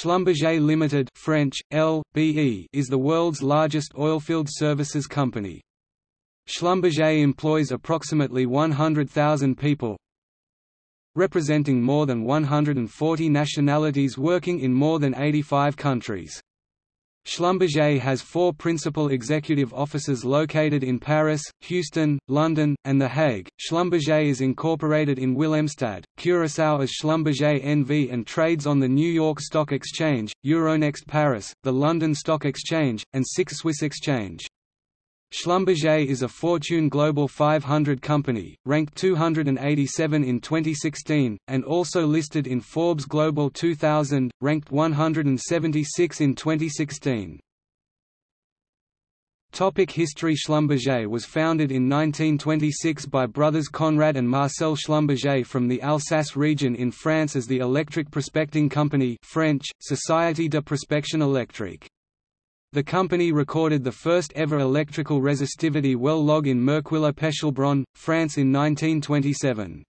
Schlumberger Limited French, L.B.E. is the world's largest oilfield services company. Schlumberger employs approximately 100,000 people, representing more than 140 nationalities working in more than 85 countries. Schlumberger has four principal executive offices located in Paris, Houston, London, and The Hague. Schlumberger is incorporated in Willemstad, Curaçao as Schlumberger NV and trades on the New York Stock Exchange, Euronext Paris, the London Stock Exchange, and SIX Swiss Exchange. Schlumberger is a Fortune Global 500 company, ranked 287 in 2016, and also listed in Forbes Global 2000, ranked 176 in 2016. Topic History Schlumberger was founded in 1926 by brothers Conrad and Marcel Schlumberger from the Alsace region in France as the Electric Prospecting Company French, Société de Prospection Électrique. The company recorded the first ever electrical resistivity well log in Merkwiller-Pechelbronn, France in 1927.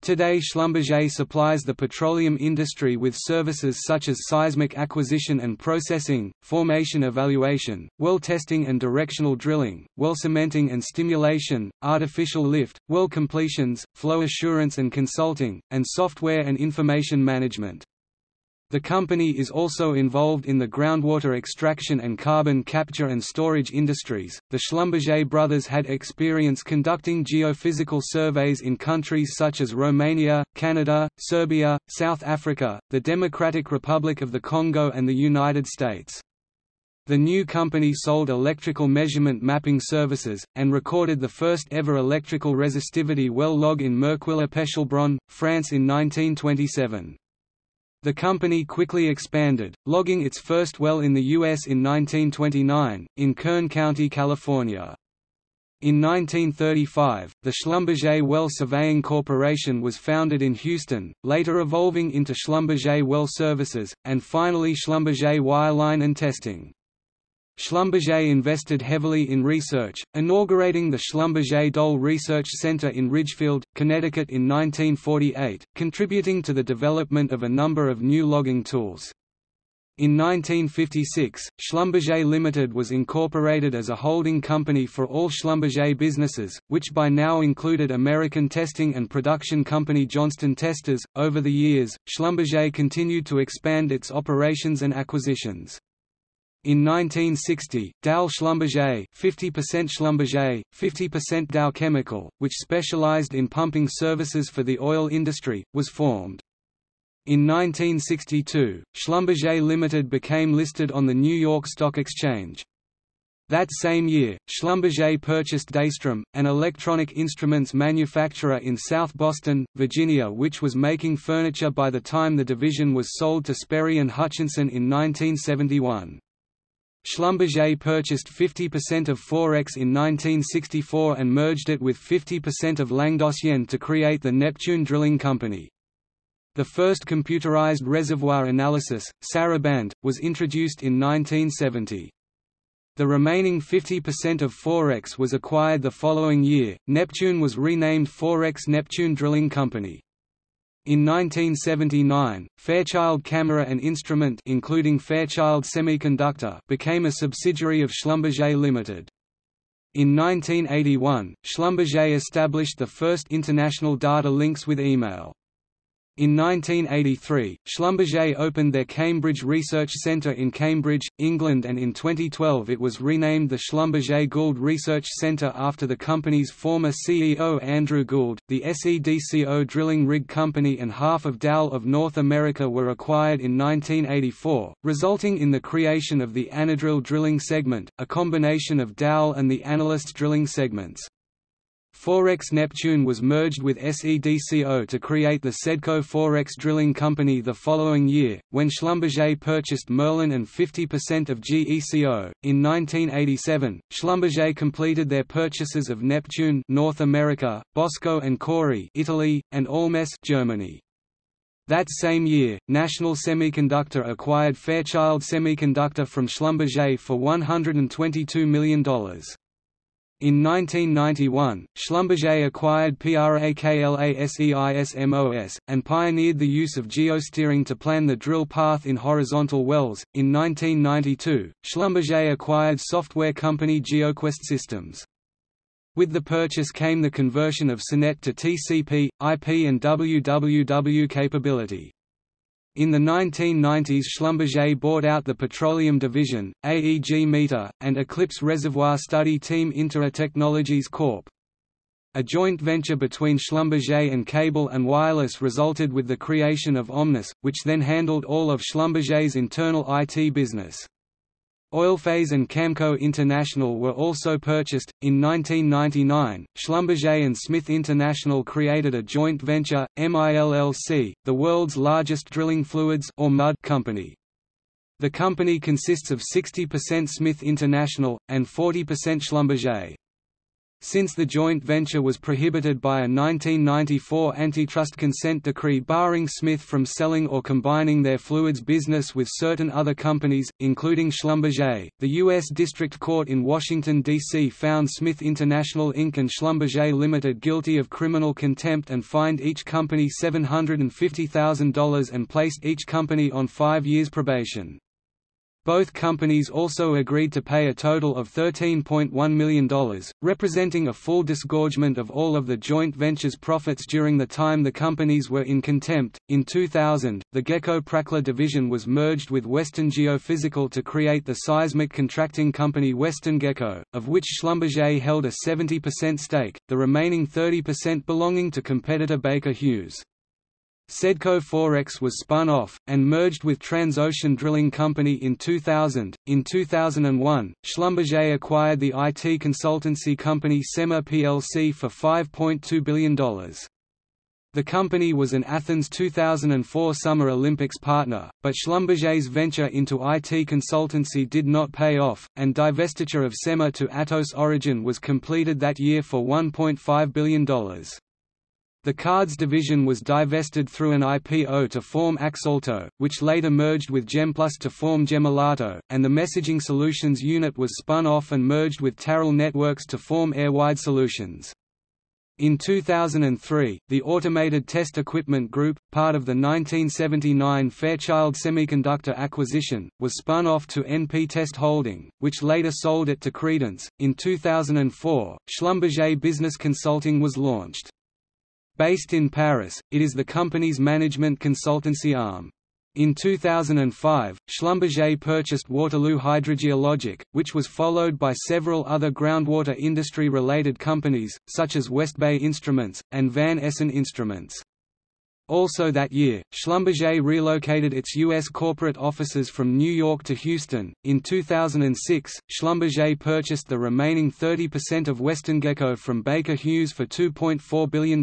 Today Schlumberger supplies the petroleum industry with services such as seismic acquisition and processing, formation evaluation, well testing and directional drilling, well cementing and stimulation, artificial lift, well completions, flow assurance and consulting, and software and information management. The company is also involved in the groundwater extraction and carbon capture and storage industries. The Schlumberger brothers had experience conducting geophysical surveys in countries such as Romania, Canada, Serbia, South Africa, the Democratic Republic of the Congo, and the United States. The new company sold electrical measurement mapping services, and recorded the first ever electrical resistivity well log in Merkwiller-Pechelbronn, France in 1927. The company quickly expanded, logging its first well in the U.S. in 1929, in Kern County, California. In 1935, the Schlumberger Well Surveying Corporation was founded in Houston, later evolving into Schlumberger Well Services, and finally Schlumberger Wireline and Testing. Schlumberger invested heavily in research, inaugurating the Schlumberger Doll Research Center in Ridgefield, Connecticut in 1948, contributing to the development of a number of new logging tools. In 1956, Schlumberger Limited was incorporated as a holding company for all Schlumberger businesses, which by now included American testing and production company Johnston Testers. Over the years, Schlumberger continued to expand its operations and acquisitions. In 1960, Dow Schlumberger 50% Schlumberger, 50% Dow Chemical, which specialized in pumping services for the oil industry, was formed. In 1962, Schlumberger Limited became listed on the New York Stock Exchange. That same year, Schlumberger purchased Daystrom, an electronic instruments manufacturer in South Boston, Virginia which was making furniture by the time the division was sold to Sperry and Hutchinson in 1971. Schlumberger purchased 50% of Forex in 1964 and merged it with 50% of Languedocienne to create the Neptune Drilling Company. The first computerized reservoir analysis, Saraband, was introduced in 1970. The remaining 50% of Forex was acquired the following year. Neptune was renamed Forex Neptune Drilling Company. In 1979, Fairchild Camera and Instrument including Fairchild Semiconductor became a subsidiary of Schlumberger Limited. In 1981, Schlumberger established the first international data links with email. In 1983, Schlumberger opened their Cambridge Research Centre in Cambridge, England and in 2012 it was renamed the Schlumberger Gould Research Centre after the company's former CEO Andrew Gould. The SEDCO Drilling Rig Company and half of Dow of North America were acquired in 1984, resulting in the creation of the Anadrill drilling segment, a combination of Dow and the Analyst drilling segments. Forex Neptune was merged with SEDCO to create the Sedco Forex Drilling Company the following year, when Schlumberger purchased Merlin and 50% of GECO. In 1987, Schlumberger completed their purchases of Neptune North America, Bosco and Cori Italy, and Allmes Germany. That same year, National Semiconductor acquired Fairchild Semiconductor from Schlumberger for $122 million. In 1991, Schlumberger acquired PRAKLASEISMOS, and pioneered the use of geosteering to plan the drill path in horizontal wells. In 1992, Schlumberger acquired software company GeoQuest Systems. With the purchase came the conversion of SONET to TCP, IP and WWW capability. In the 1990s Schlumberger bought out the Petroleum Division, AEG Meter, and Eclipse Reservoir Study Team Intera Technologies Corp. A joint venture between Schlumberger and Cable and Wireless resulted with the creation of Omnis, which then handled all of Schlumberger's internal IT business. Oilphase and Camco International were also purchased. In 1999, Schlumberger and Smith International created a joint venture, MILLC, the world's largest drilling fluids or mud company. The company consists of 60% Smith International, and 40% Schlumberger. Since the joint venture was prohibited by a 1994 antitrust consent decree barring Smith from selling or combining their fluids business with certain other companies, including Schlumberger, the U.S. District Court in Washington, D.C. found Smith International Inc. and Schlumberger Limited guilty of criminal contempt and fined each company $750,000 and placed each company on five years probation. Both companies also agreed to pay a total of $13.1 million, representing a full disgorgement of all of the joint venture's profits during the time the companies were in contempt. In 2000, the Geco-Prakla division was merged with Western Geophysical to create the seismic contracting company WesternGeco, of which Schlumberger held a 70% stake, the remaining 30% belonging to competitor Baker Hughes. Sedco Forex was spun off, and merged with Transocean Drilling Company in 2000. In 2001, Schlumberger acquired the IT consultancy company SEMA plc for $5.2 billion. The company was an Athens 2004 Summer Olympics partner, but Schlumberger's venture into IT consultancy did not pay off, and divestiture of SEMA to Atos Origin was completed that year for $1.5 billion. The cards division was divested through an IPO to form Axalto, which later merged with Gemplus to form Gemalto, and the messaging solutions unit was spun off and merged with Taral Networks to form Airwide Solutions. In 2003, the Automated Test Equipment Group, part of the 1979 Fairchild Semiconductor acquisition, was spun off to NP Test Holding, which later sold it to Credence. In 2004, Schlumberger Business Consulting was launched. Based in Paris, it is the company's management consultancy arm. In 2005, Schlumberger purchased Waterloo Hydrogeologic, which was followed by several other groundwater industry-related companies, such as West Bay Instruments, and Van Essen Instruments. Also that year, Schlumberger relocated its U.S. corporate offices from New York to Houston. In 2006, Schlumberger purchased the remaining 30% of WesternGeco from Baker Hughes for $2.4 billion.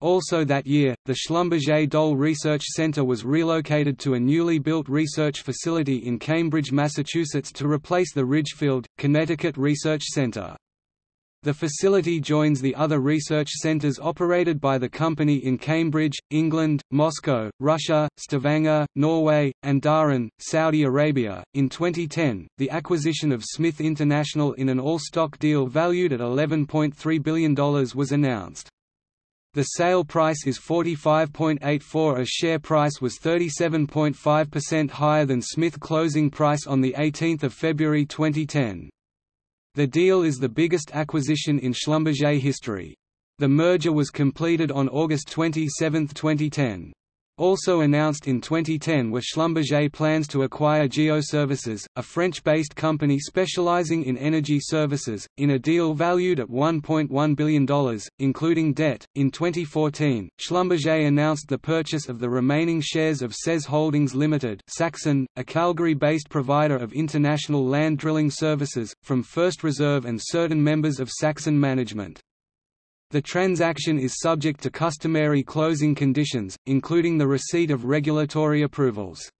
Also that year, the Schlumberger Doll Research Center was relocated to a newly built research facility in Cambridge, Massachusetts to replace the Ridgefield, Connecticut Research Center. The facility joins the other research centers operated by the company in Cambridge, England, Moscow, Russia, Stavanger, Norway, and Dhahran, Saudi Arabia. In 2010, the acquisition of Smith International in an all-stock deal valued at $11.3 billion was announced. The sale price is 45.84 a share price was 37.5% higher than Smith closing price on 18 February 2010. The deal is the biggest acquisition in Schlumberger history. The merger was completed on August 27, 2010. Also announced in 2010 were Schlumberger plans to acquire Geoservices, a French-based company specializing in energy services, in a deal valued at $1.1 billion, including debt. In 2014, Schlumberger announced the purchase of the remaining shares of SES Holdings Limited, Saxon, a Calgary-based provider of international land drilling services, from First Reserve and certain members of Saxon management. The transaction is subject to customary closing conditions, including the receipt of regulatory approvals.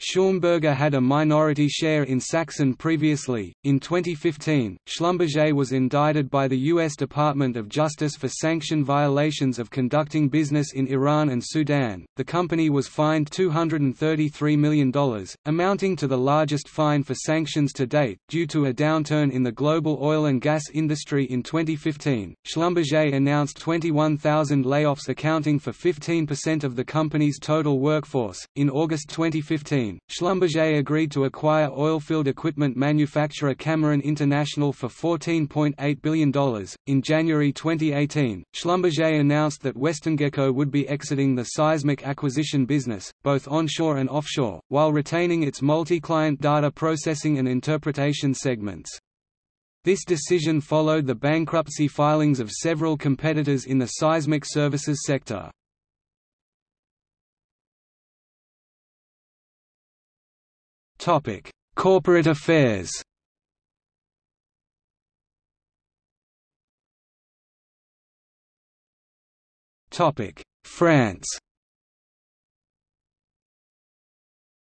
Schlumberger had a minority share in Saxon previously. In 2015, Schlumberger was indicted by the U.S. Department of Justice for sanction violations of conducting business in Iran and Sudan. The company was fined $233 million, amounting to the largest fine for sanctions to date, due to a downturn in the global oil and gas industry in 2015. Schlumberger announced 21,000 layoffs, accounting for 15% of the company's total workforce. In August 2015, Schlumberger agreed to acquire oilfield equipment manufacturer Cameron International for $14.8 billion. In January 2018, Schlumberger announced that WesternGeco would be exiting the seismic acquisition business, both onshore and offshore, while retaining its multi-client data processing and interpretation segments. This decision followed the bankruptcy filings of several competitors in the seismic services sector. Topic: Corporate affairs. Topic: France.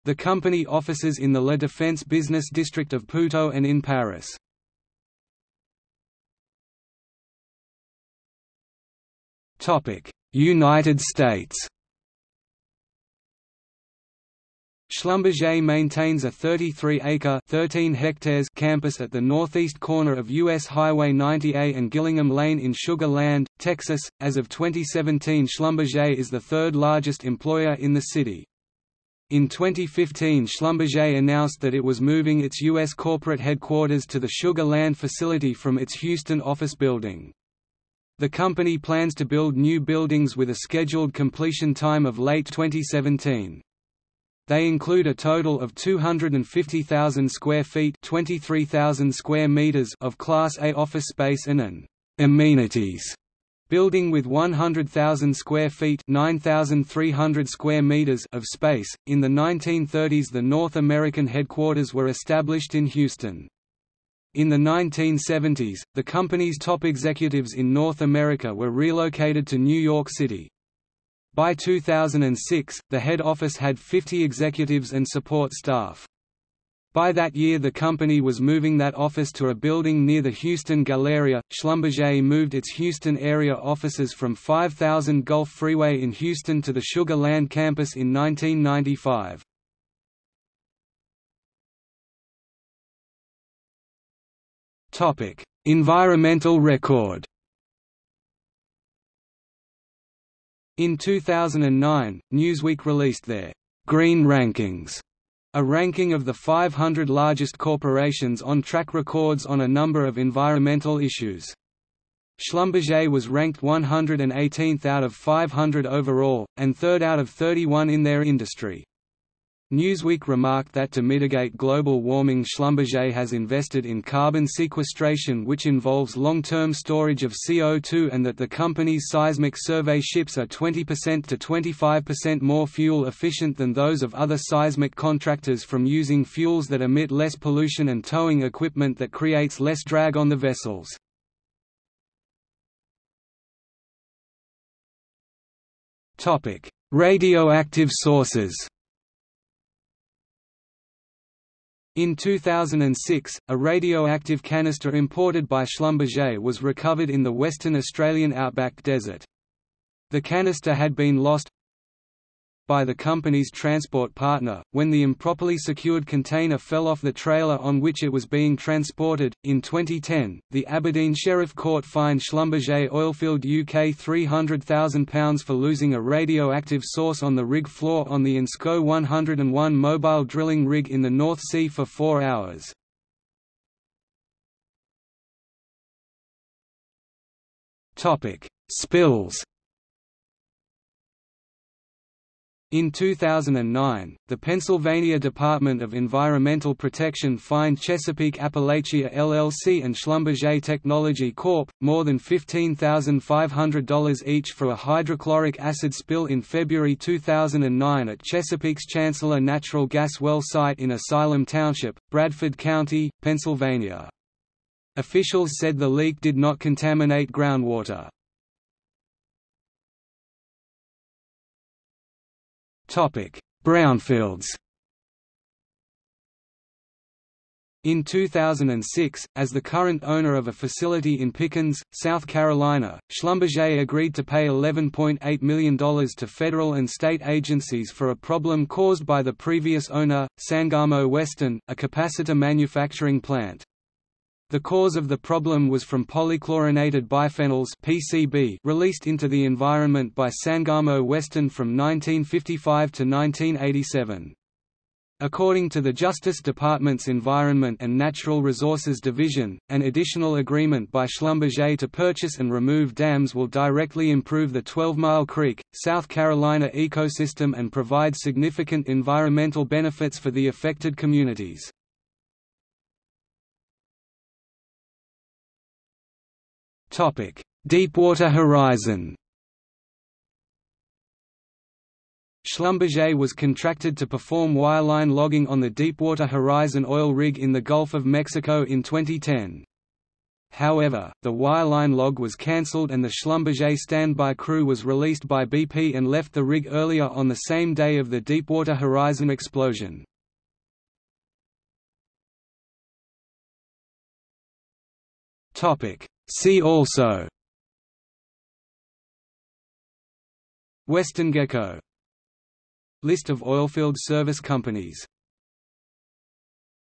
The company offices in the La Défense business district of Puteaux and in Paris. United States Schlumberger maintains a 33-acre (13 hectares) campus at the northeast corner of U.S. Highway 90A and Gillingham Lane in Sugar Land, Texas. As of 2017, Schlumberger is the third largest employer in the city. In 2015 Schlumberger announced that it was moving its U.S. corporate headquarters to the Sugar Land facility from its Houston office building. The company plans to build new buildings with a scheduled completion time of late 2017. They include a total of 250,000 square feet (23,000 square meters) of Class A office space and an amenities building with 100,000 square feet (9,300 square meters) of space. In the 1930s, the North American headquarters were established in Houston. In the 1970s, the company's top executives in North America were relocated to New York City. By 2006, the head office had 50 executives and support staff. By that year the company was moving that office to a building near the Houston Galleria. Schlumberger moved its Houston area offices from 5000 Gulf Freeway in Houston to the Sugar Land campus in 1995. Topic: Environmental record. In 2009, Newsweek released their Green Rankings, a ranking of the 500 largest corporations on track records on a number of environmental issues. Schlumberger was ranked 118th out of 500 overall, and third out of 31 in their industry. Newsweek remarked that to mitigate global warming Schlumberger has invested in carbon sequestration which involves long-term storage of CO2 and that the company's seismic survey ships are 20% to 25% more fuel efficient than those of other seismic contractors from using fuels that emit less pollution and towing equipment that creates less drag on the vessels. Radioactive sources In 2006, a radioactive canister imported by Schlumberger was recovered in the Western Australian outback desert. The canister had been lost by the company's transport partner, when the improperly secured container fell off the trailer on which it was being transported. In 2010, the Aberdeen Sheriff Court fined Schlumberger Oilfield UK £300,000 for losing a radioactive source on the rig floor on the Ensco 101 mobile drilling rig in the North Sea for four hours. Spills In 2009, the Pennsylvania Department of Environmental Protection fined Chesapeake Appalachia LLC and Schlumberger Technology Corp. more than $15,500 each for a hydrochloric acid spill in February 2009 at Chesapeake's Chancellor Natural Gas Well site in Asylum Township, Bradford County, Pennsylvania. Officials said the leak did not contaminate groundwater. Brownfields In 2006, as the current owner of a facility in Pickens, South Carolina, Schlumberger agreed to pay $11.8 million to federal and state agencies for a problem caused by the previous owner, Sangamo Western, a capacitor manufacturing plant. The cause of the problem was from polychlorinated biphenyls PCB released into the environment by Sangamo Western from 1955 to 1987. According to the Justice Department's Environment and Natural Resources Division, an additional agreement by Schlumberger to purchase and remove dams will directly improve the 12 Mile Creek, South Carolina ecosystem and provide significant environmental benefits for the affected communities. Deepwater Horizon Schlumberger was contracted to perform wireline logging on the Deepwater Horizon oil rig in the Gulf of Mexico in 2010. However, the wireline log was cancelled and the Schlumberger standby crew was released by BP and left the rig earlier on the same day of the Deepwater Horizon explosion. See also. WesternGeco. List of oilfield service companies